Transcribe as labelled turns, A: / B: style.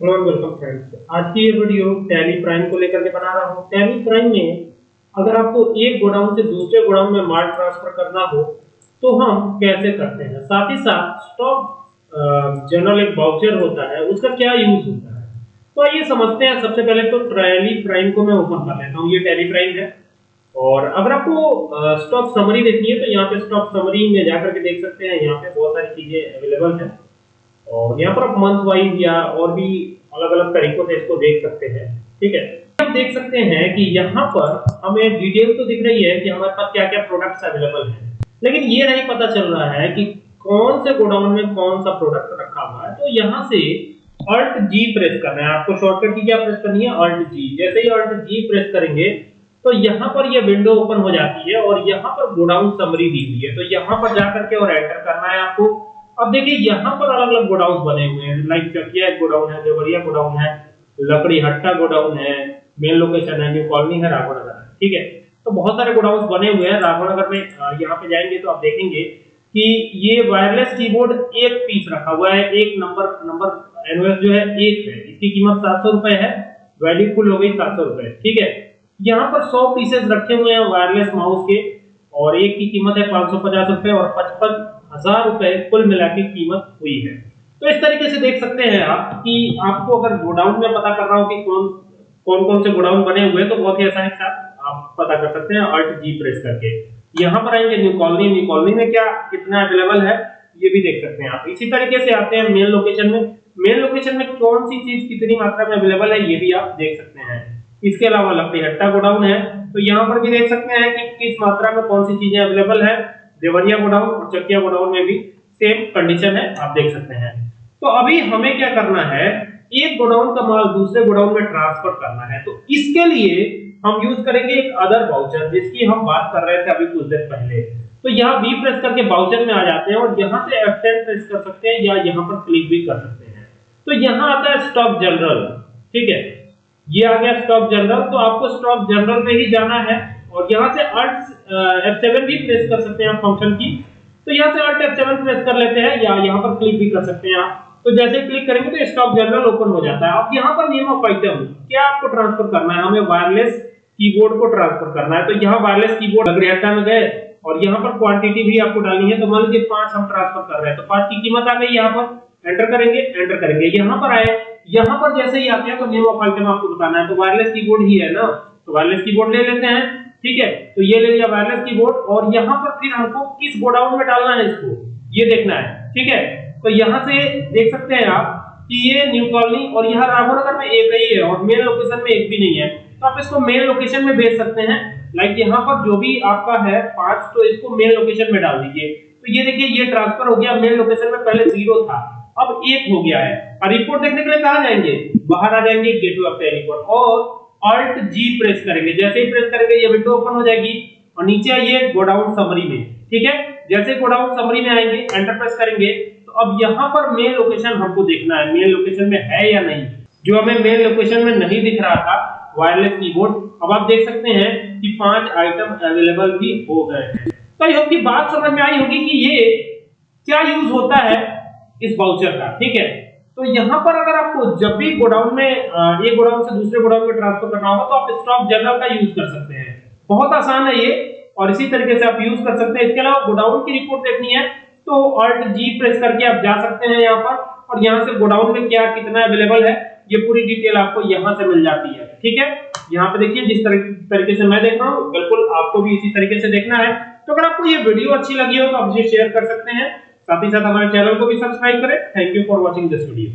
A: Welcome friends आज की ये वीडियो टैली प्राइम को लेकर के बना रहा हूँ। टैली प्राइम में अगर आपको एक गोडाउन से दूसरे गोडाउन में माल ट्रांसफ़र करना हो तो हम कैसे करते हैं? साथ ही साथ स्टॉक जनरल एक बाउचर होता है, उसका क्या यूज़ होता है? तो आइए समझते हैं। सबसे पहले तो टैली प्राइम को मैं ओपन कर लेता हूँ। ये टैली प्राइम है। और अगर आपको स्टॉक समरी देखनी है तो यहाँ पे स्टॉक समरी में जाकर के देख सकते हैं। यहाँ पे बहुत सारी चीज़ें अवेलेबल है। और यहाँ पर आप मंथ वाइज या और भी अलग अलग तरीकों से इसको देख सकते हैं, ठीक है? आप देख सकते हैं कि यहाँ पर हमें डिटेल तो दिख रही है कि हमारे पास क्या क्या प्रोडक्ट्स अवेलेबल हैं, लेकिन ये नहीं पता चल रहा है कि कौन से गोडाउन में कौन सा प्रोडक्ट रखा हुआ है। तो यहाँ से अल्ट जी प्रेस करना है। आपको शॉर्टकट की क्या प्रेस करनी है? अल्ट जी जैसे ही अल्ट जी प्रेस करेंगे तो यहाँ पर ये विंडो ओपन हो जाती है और यहाँ पर गोडाउन समरी दी हुई है। तो यहाँ पर जाकर के और एंटर करना है आपको। अब देखिए, यहाँ पर अलग अलग गोडाउन बने हुए हैं। लाइक चकिया गोडाउन है, देवरिया गोडाउन है, लकड़ी हट्टा गोडाउन है, मेन लोकेशन है, न्यू कॉलोनी है, राघवनगर है। ठीक है? तो बहुत सारे गोडाउन बने हुए हैं। राघव नगर में यहाँ पे जाएँगे तो आप देखेंगे कि ये वायरलेस कीबोर्ड एक पीस रखा हुआ है। एक नंबर नंबर एनओएस जो है, एक है। इसकी कीमत सात सौ रुपए है। वैल्यू फुल हो गई सात सौ रुपए। ठीक है? यहाँ पर सौ पीसेस रखे हुए हैं वायरलेस माउस के और एक की कीमत है पाँच सौ पचास रुपए और पचपन हज़ार रुपए कुल मिला के कीमत हुई है। तो इस तरीके से देख सकते हैं आप कि आपको अगर गोडाउन में पता कर रहा हूँ कि कौन कौन कौन से गोडाउन बने हुए तो बहुत ही आसानी से आप पता कर सकते हैं अल्ट जी प्रेस करके। यहाँ पर आएँगे न्यू कॉलोनी न्यू कॉलोनी में क्या कितना अवेलेबल है, ये भी देख सकते हैं आप। इसी तरीके से आते हैं मेन लोकेशन में। मेन लोकेशन में कौन सी चीज़ कितनी मात्रा में अवेलेबल है, ये भी आप देख सकते हैं। इसके अलावा लकड़ी हट्टा गोडाउन है। तो यहाँ पर भी देख सकते हैं कि किस मात्रा में कौन सी चीज़ें अवेलेबल है। देवरिया गोडाउन और चकिया गोडाउन में भी सेम कंडीशन है, आप देख सकते हैं। तो अभी हमें क्या करना है, एक गोडाउन का माल दूसरे गोडाउन में ट्रांसफ़र करना है। तो इसके लिए हम यूज़ करेंगे एक अदर बाउचर जिसकी हम बात कर रहे थे अभी कुछ देर पहले। तो यहाँ बी प्रेस करके बाउचर में आ जाते हैं और यहाँ से F10 प्रेस कर सकते हैं या यहाँ पर क्लिक भी कर सकते हैं। तो यहाँ आता है स्टॉक जनरल ठीक है? ये आ गया स्टॉक जनरल तो आपको स्टॉक जनरल में ही जाना है। और यहाँ से अल्ट F7 भी प्रेस कर सकते हैं आप फ़ंक्शन की। तो यहाँ से अल्ट F7 प्रेस कर लेते हैं या यहाँ पर क्लिक भी कर सकते हैं आप। तो जैसे क्लिक करेंगे तो स्टॉक जनरल ओपन हो जाता है। अब यहाँ पर नेम ऑफ़ आइटम क्या आपको ट्रांसफ़र करना है? हमें वायरलेस कीबोर्ड को ट्रांसफ़र करना है। तो यहाँ वायरलेस कीबोर्ड अग्रहता में गए। और यहाँ पर क्वांटिटी भी आपको डालनी है। तो मान लीजिए पाँच हम ट्रांसफ़र कर रहे हैं। तो पाँच की कीमत आ गई यहाँ पर। एंटर करेंगे एंटर करेंगे। यहाँ पर आए। यहाँ पर जैसे ही आते हैं तो नेम ऑफ़ आइटम आपको बताना है। तो वायरलेस कीबोर्ड ही है ना। तो वायरलेस कीबोर्ड ले लेते हैं। ठीक है? तो ये ले लिया वायरलेस कीबोर्ड और यहाँ पर फिर हमको किस गोडाउन में डालना है इसको? ये देखना है, ठीक है? तो यहाँ से देख सकते हैं आप कि ये न्यू कॉलोनी और यहाँ राघवनगर में एक ही है और मेन लोकेशन में एक भी नहीं है। तो आप इसको मेन लोकेशन में भेज सकते हैं। लाइक यहाँ पर जो भी आपका है पाँच तो इसको मेन लोकेशन में डाल दीजिए। तो ये देखिए, ये ट्रांसफ़र हो गया। मेन लोकेशन में पहले ज़ीरो था, अब एक हो गया है। और रिपोर्ट देखने के लिए कहा जाएँगे? बाहर आ जाएँगे गेटवे ऑफ़ रिपोर्ट और अल्ट जी प्रेस करेंगे। जैसे ही प्रेस करेंगे, ये विंडो ओपन हो जाएगी और नीचे आइए गोडाउन समरी में। ठीक है? जैसे गोडाउन समरी में आएँगे एंटर प्रेस करेंगे तो अब यहाँ पर मेन लोकेशन हमको देखना है मेन लोकेशन में है या नहीं। जो हमें मेन लोकेशन में नहीं दिख रहा था वायरलेस कीबोर्ड अब आप देख सकते हैं कि पाँच आइटम अवेलेबल भी हो गए हैं। तो आई होप की बात समझ में आई होगी कि ये क्या यूज़ होता है इस बाउचर का। ठीक है? तो यहाँ पर अगर आपको जब भी गोडाउन में एक गोडाउन से दूसरे गोडाउन में ट्रांसफ़र करना होगा तो आप स्टॉक जनरल का यूज़ कर सकते हैं। बहुत आसान है ये, और इसी तरीके से आप यूज़ कर सकते हैं। इसके अलावा गोडाउन की रिपोर्ट देखनी है तो ऑल्ट जी प्रेस करके आप जा सकते हैं यहाँ पर, और यहाँ से गोडाउन में क्या, कितना अवेलेबल है, ये पूरी डिटेल आपको यहाँ से मिल जाती है। ठीक है? यहाँ पे देखिए, जिस तरीके से मैं देख रहा हूँ, बिल्कुल आपको भी इसी तरीके से देखना है। तो अगर आपको ये वीडियो अच्छी लगी हो तो आप इसे शेयर कर सकते हैं। साथ ही साथ हमारे चैनल को भी सब्सक्राइब करें। Thank you for watching this video